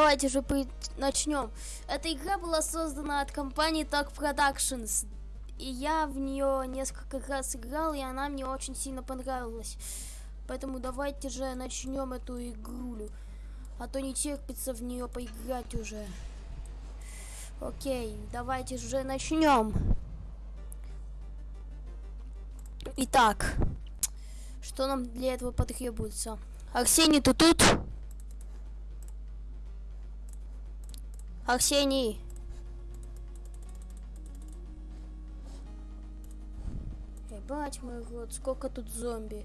давайте же начнем. Эта игра была создана от компании Talk Productions. И я в нее несколько раз играл, и она мне очень сильно понравилась. Поэтому давайте же начнем эту игрулю. А то не терпится в нее поиграть уже. Окей, давайте же начнем. Итак, что нам для этого потребуется? Арсений, ты тут? Арсений. Ебать мой рот, сколько тут зомби.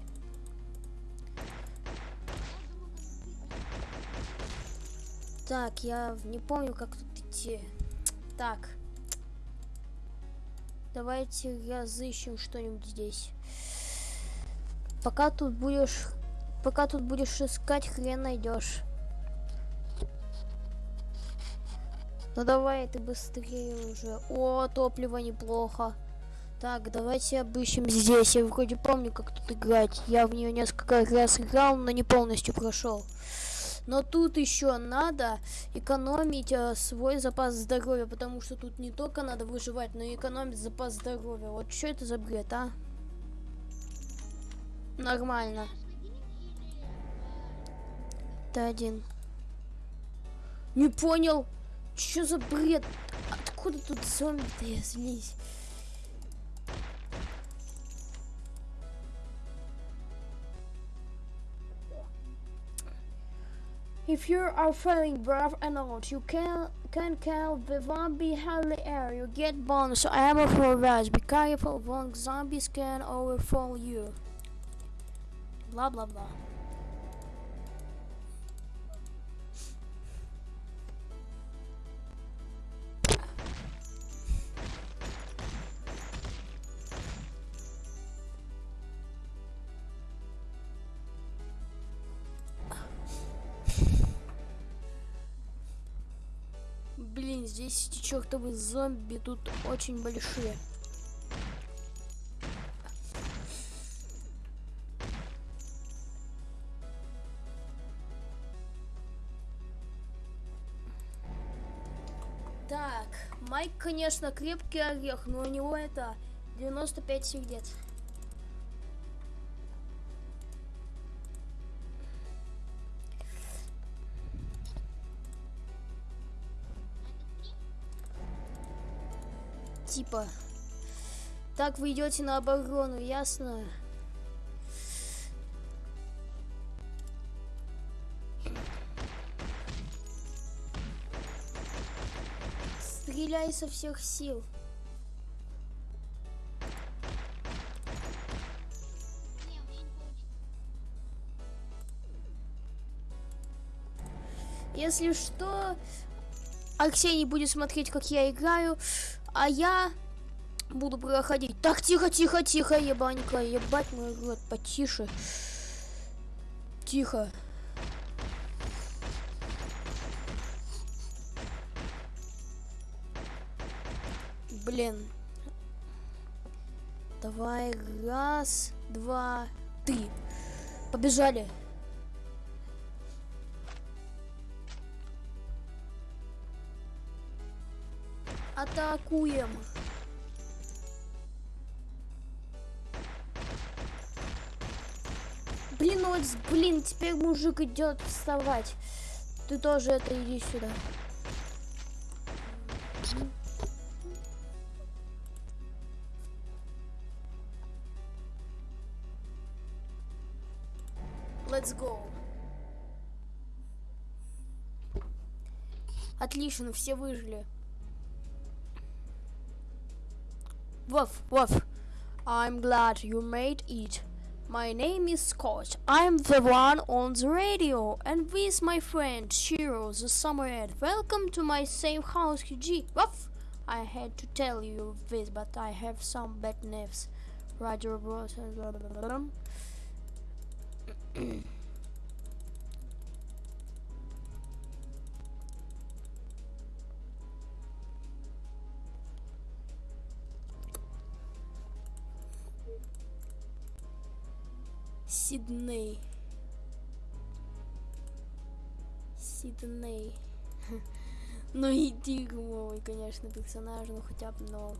Так, я не помню, как тут идти. Так. Давайте разыщем что-нибудь здесь. Пока тут будешь... Пока тут будешь искать, хрен найдешь. Ну давай ты быстрее уже. О, топливо неплохо. Так, давайте обыщем здесь. Я вроде помню, как тут играть. Я в нее несколько раз играл, но не полностью прошел. Но тут еще надо экономить э, свой запас здоровья, потому что тут не только надо выживать, но и экономить запас здоровья. Вот что это за бред, а? Нормально. Ты один. Не понял. Что за бред? Откуда тут зомби-то, я злись? If you are feeling brave and old, you can can kill the zombie hardly air. You get bonus ammo for that. Be careful, one zombies can overfall you. Blah blah blah. Здесь эти чертовы зомби тут очень большие. Так, Майк, конечно, крепкий орех, но у него это 95 сердец. Типа. Так вы идете на оборону, ясно? Стреляй со всех сил. Если что, Арсений будет смотреть, как я играю. А я буду проходить. Так, тихо, тихо, тихо, ебанька. Ебать мой рот, потише. Тихо. Блин. Давай, раз, два, три. Побежали. Атакуем. Блин, вот, блин, теперь мужик идет вставать. Ты тоже это иди сюда. Let's go. Отлично, все выжили. Woof, woof. I'm glad you made it. My name is Scott. I'm the one on the radio, and with my friend Shiro the Summerhead. Welcome to my safe house, G. Woof! I had to tell you this, but I have some bad news. Roger, bros. Сидней. Сидней. Ну и дерьмовый, конечно, персонаж, ну хотя бы, но...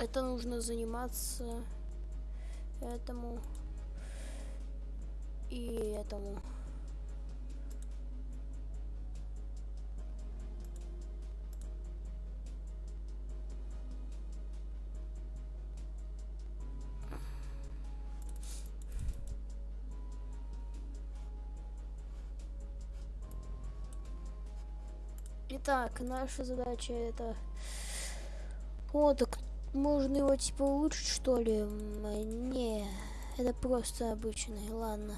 Это нужно заниматься этому и этому. Итак, наша задача это... О, так можно его типа улучшить что ли? Не, это просто обычный. Ладно.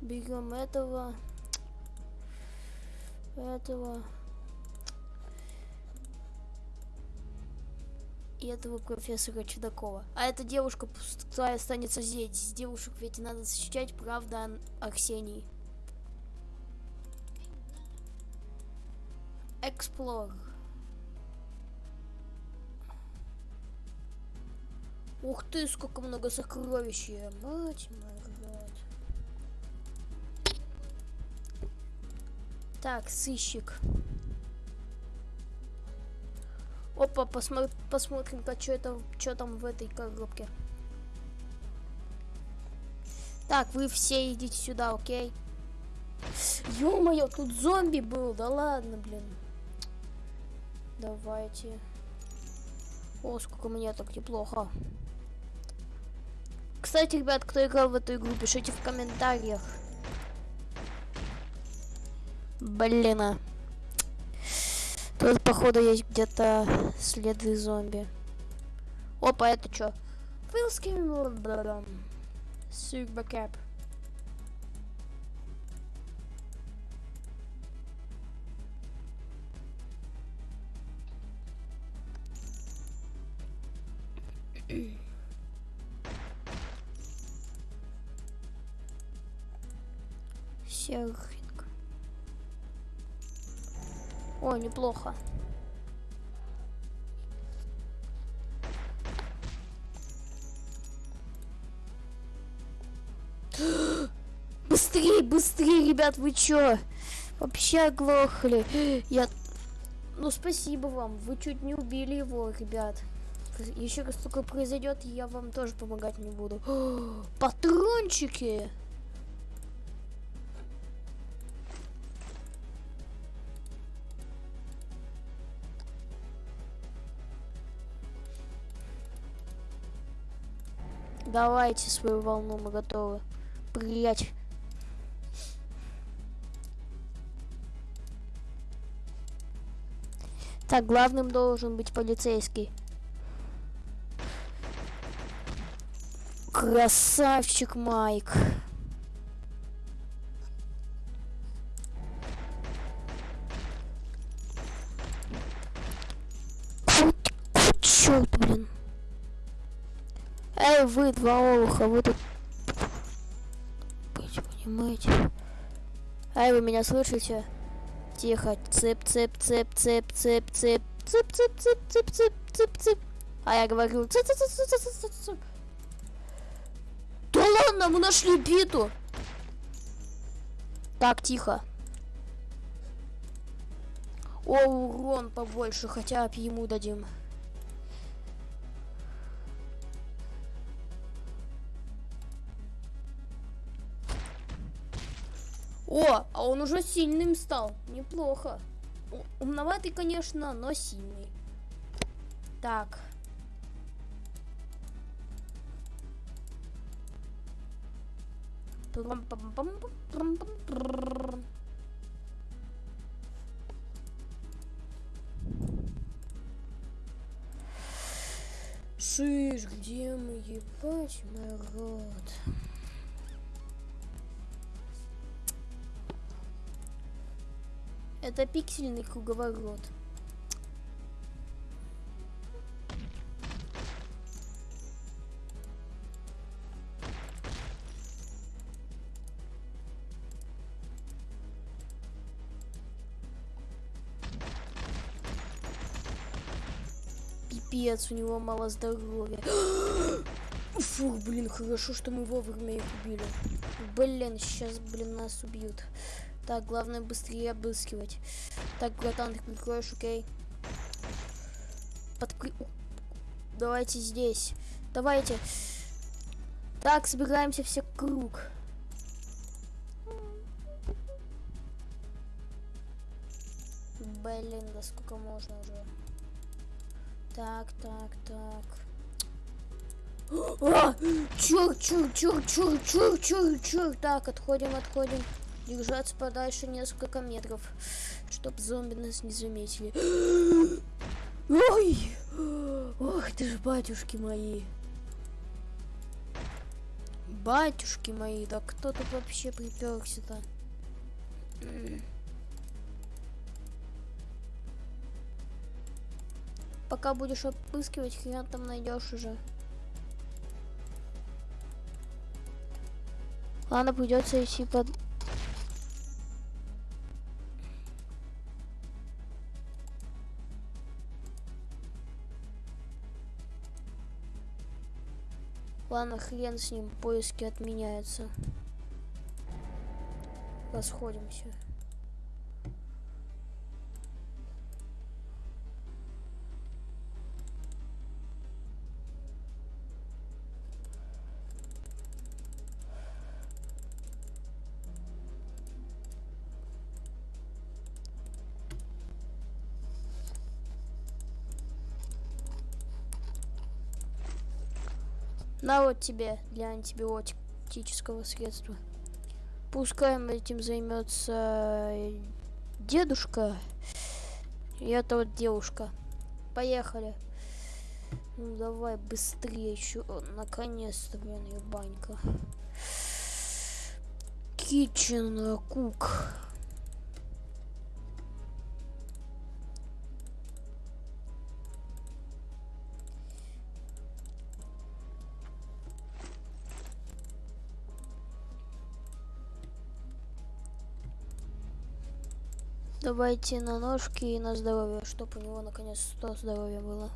Берем этого. Этого. И этого профессора Чудакова. А эта девушка пустая останется здесь. Девушек ведь надо защищать, правда, Арсений. Explore. Ух ты, сколько много сокровищ. Мать моя. Так, сыщик. Опа, посмотр посмотрим-ка, что это, что там в этой коробке. Так, вы все идите сюда, окей? Ё-моё, тут зомби был, да ладно, блин. Давайте. О, сколько мне так неплохо. Кстати, ребят, кто играл в эту игру, пишите в комментариях. Блин. А. Тут, походу, есть где-то следы зомби. Опа, это что? Филским... Сюрбакэп. Серфинг. О, неплохо. Быстрее, быстрее, ребят, вы чё? Вообще оглохли. Я... Ну, спасибо вам. Вы чуть не убили его, ребят. Еще раз только произойдет, я вам тоже помогать не буду. Патрончики! Давайте свою волну, мы готовы. Приять. Так, главным должен быть полицейский. Красавчик Майк. Эй, вы два олуха, вы тут... Быть, понимаете? Эй, вы меня слышите? Тихо. Цып, цып, цып, цып, цып, цып. Цып, цып, цып, цып, цып, цып, цып. А я говорю... Цып, цып, цып, цып, цып, цып, цып. Да ладно, мы нашли биту. Так, тихо. О, урон побольше, хотя ему дадим. О, а он уже сильным стал. Неплохо. Умноватый, конечно, но сильный. Так. Шиш, где мы, ебать, народ? Это пиксельный круговорот. Пипец, у него мало здоровья. Фух, блин, хорошо, что мы вовремя их убили. Блин, сейчас, блин, нас убьют. Так, главное быстрее обыскивать. Так, братан, ты прикроешь, окей? Подкры... Давайте здесь. Давайте. Так, собираемся все круг. Блин, да сколько можно уже? Так, так, так. А! Чур, чур, чур, чур, чур, чур, чур. Так, отходим, отходим. Держаться подальше несколько метров, чтоб зомби нас не заметили. Ой! Ох ты ж, батюшки мои. Батюшки мои, да кто тут вообще приперся-то? Пока будешь обыскивать, хрен там найдешь уже. Ладно, придется идти под... Ладно, хрен с ним, поиски отменяются. Расходимся. На вот тебе для антибиотического средства. Пускай этим займется дедушка и эта вот девушка. Поехали. Ну давай быстрее, еще наконец-то, блин, ебанька. Kitchen Cook. Давайте на ножки и на здоровье, чтобы у него наконец 100 здоровья было.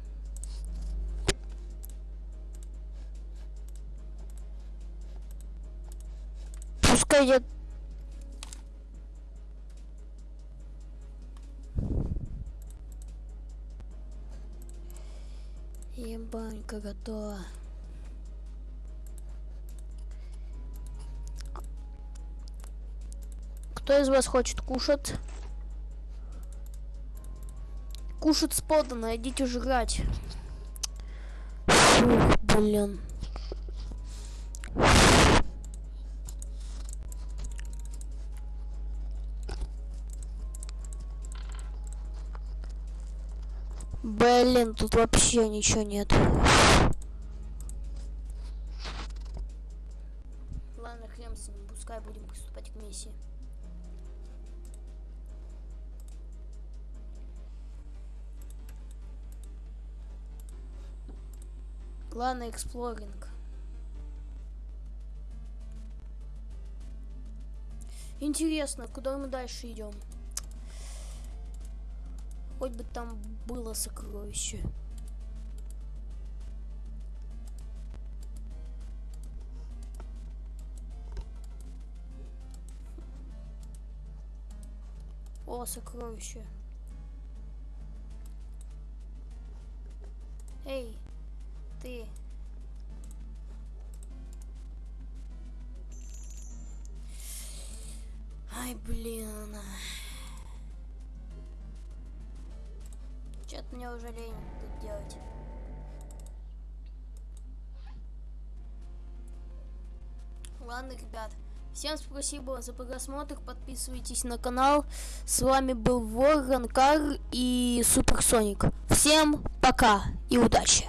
Пускай я... Ебанька готова. Кто из вас хочет кушать? Кушать сподано, идите жрать. Фух, блин. Блин, тут вообще ничего нет. Эксплоринг. Интересно, куда мы дальше идем? Хоть бы там было сокровище. О, сокровище. Эй, ты. Ай, блин. Что-то мне уже лень тут делать. Ладно, ребят. Всем спасибо за просмотр. Подписывайтесь на канал. С вами был Ворон Кар и Суперсоник. Всем пока и удачи.